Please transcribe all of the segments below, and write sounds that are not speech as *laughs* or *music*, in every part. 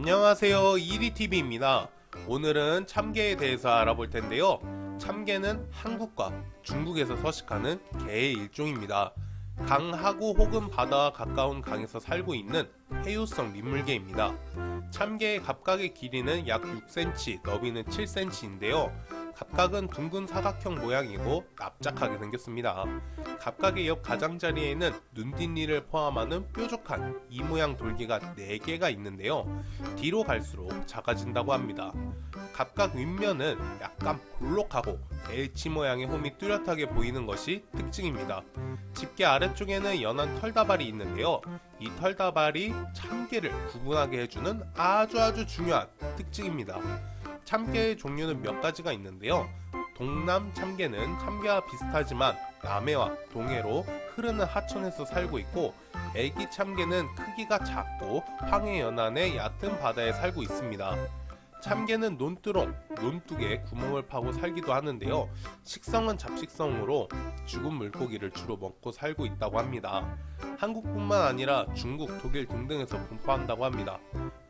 안녕하세요. 이리TV입니다. 오늘은 참개에 대해서 알아볼 텐데요. 참개는 한국과 중국에서 서식하는 개의 일종입니다. 강하고 혹은 바다와 가까운 강에서 살고 있는 해유성 민물개입니다. 참개의 갑각의 길이는 약 6cm, 너비는 7cm인데요 갑각은 둥근 사각형 모양이고 납작하게 생겼습니다. 갑각의 옆 가장자리에는 눈뒷니를 포함하는 뾰족한 이 모양 돌기가 4개가 있는데요. 뒤로 갈수록 작아진다고 합니다. 갑각 윗면은 약간 볼록하고 H 모양의 홈이 뚜렷하게 보이는 것이 특징입니다. 집게 아래쪽에는 연한 털다발이 있는데요. 이 털다발이 참개를 구분하게 해주는 아주 아주 중요한 특징입니다. 참개의 종류는 몇 가지가 있는데요. 동남 참개는 참개와 비슷하지만 남해와 동해로 흐르는 하천에서 살고 있고 애기 참개는 크기가 작고 황해 연안의 얕은 바다에 살고 있습니다. 참개는 논두렁, 논둑에 구멍을 파고 살기도 하는데요. 식성은 잡식성으로 죽은 물고기를 주로 먹고 살고 있다고 합니다. 한국뿐만 아니라 중국, 독일 등등에서 분포한다고 합니다.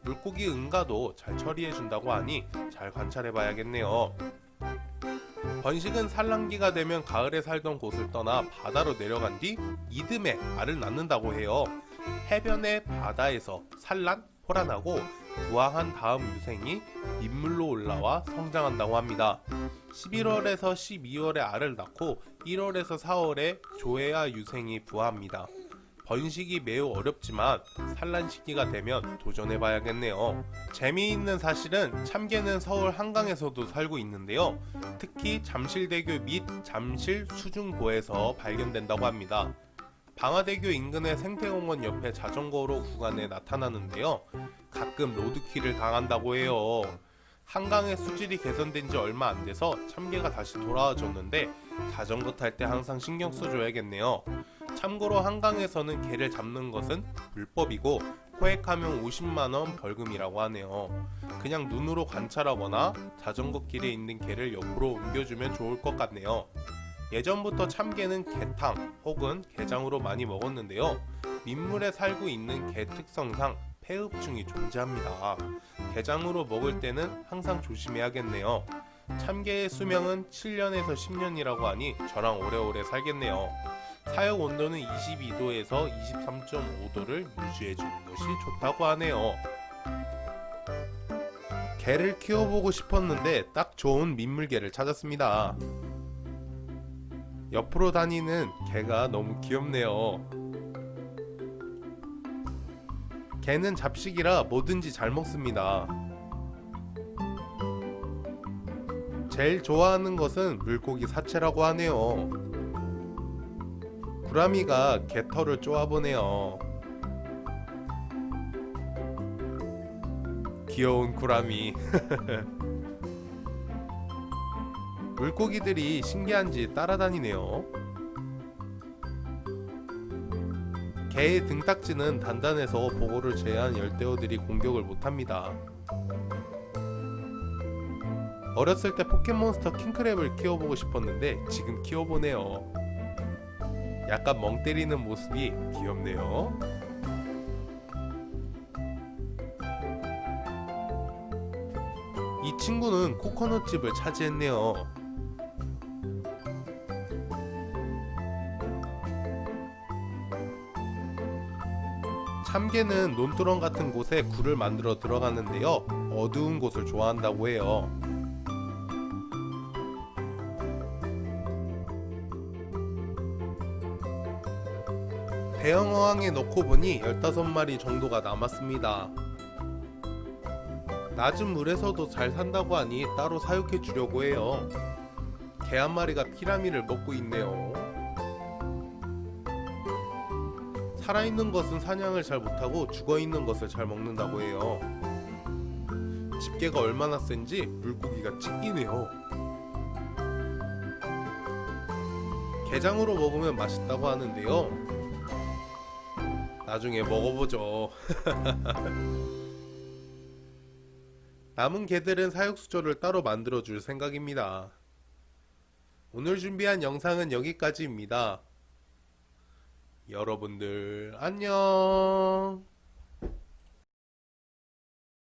물고기 응가도 잘 처리해준다고 하니 잘 관찰해봐야겠네요. 번식은 산란기가 되면 가을에 살던 곳을 떠나 바다로 내려간 뒤 이듬해 알을 낳는다고 해요. 해변의 바다에서 산란, 포란하고 부화한 다음 유생이 민물로 올라와 성장한다고 합니다. 11월에서 12월에 알을 낳고 1월에서 4월에 조회와 유생이 부화합니다. 번식이 매우 어렵지만 산란 시기가 되면 도전해봐야겠네요. 재미있는 사실은 참개는 서울 한강에서도 살고 있는데요. 특히 잠실대교 및 잠실 수중고에서 발견된다고 합니다. 방화대교 인근의 생태공원 옆에 자전거로 구간에 나타나는데요. 가끔 로드킬을 당한다고 해요. 한강의 수질이 개선된 지 얼마 안 돼서 참개가 다시 돌아와줬는데 자전거 탈 때 항상 신경 써줘야겠네요. 참고로 한강에서는 개를 잡는 것은 불법이고 포획하면 50만원 벌금이라고 하네요. 그냥 눈으로 관찰하거나 자전거 길에 있는 개를 옆으로 옮겨주면 좋을 것 같네요. 예전부터 참개는 개탕 혹은 게장으로 많이 먹었는데요. 민물에 살고 있는 개 특성상 폐흡증이 존재합니다. 게장으로 먹을 때는 항상 조심해야겠네요. 참개의 수명은 7년에서 10년이라고 하니 저랑 오래오래 살겠네요. 사육 온도는 22도에서 23.5도를 유지해주는 것이 좋다고 하네요. 개를 키워보고 싶었는데 딱 좋은 민물개를 찾았습니다. 옆으로 다니는 개가 너무 귀엽네요. 개는 잡식이라 뭐든지 잘 먹습니다. 제일 좋아하는 것은 물고기 사체라고 하네요. 구라미가 개털을 쪼아보네요. 귀여운 구라미. *laughs* 물고기들이 신기한지 따라다니네요. 개의 등딱지는 단단해서 보고를 제한 열대어들이 공격을 못합니다. 어렸을 때 포켓몬스터 킹크랩을 키워보고 싶었는데 지금 키워보네요. 약간 멍 때리는 모습이 귀엽네요. 이 친구는 코코넛집을 차지했네요. 참개는 논두렁 같은 곳에 굴을 만들어 들어가는데요. 어두운 곳을 좋아한다고 해요. 대형 어항에 넣고 보니 15마리 정도가 남았습니다. 낮은 물에서도 잘 산다고 하니 따로 사육해 주려고 해요. 개 한 마리가 피라미를 먹고 있네요. 살아있는 것은 사냥을 잘 못하고 죽어있는 것을 잘 먹는다고 해요. 집게가 얼마나 센지 물고기가 찢기네요. 게장으로 먹으면 맛있다고 하는데요. 나중에 먹어보죠. *laughs* 남은 개들은 사육수조를 따로 만들어 줄 생각입니다. 오늘 준비한 영상은 여기까지입니다. 여러분들 안녕